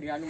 yang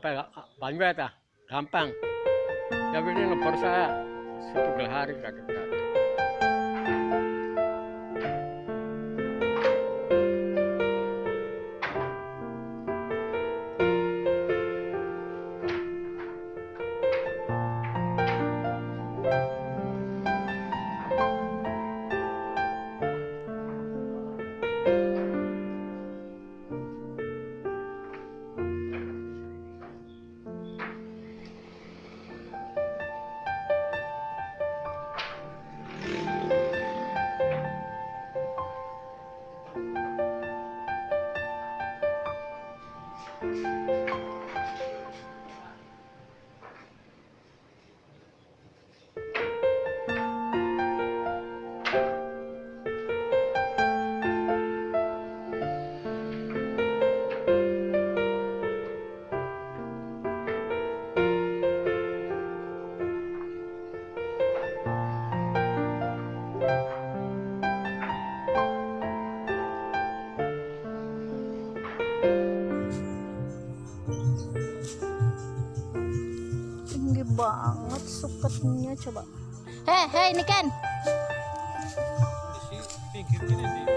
apa ya? Banjir ya? Gampang. Tapi ini nomor saya satu hari kagak suketnya coba. Hei hei ini kan. Di pinggir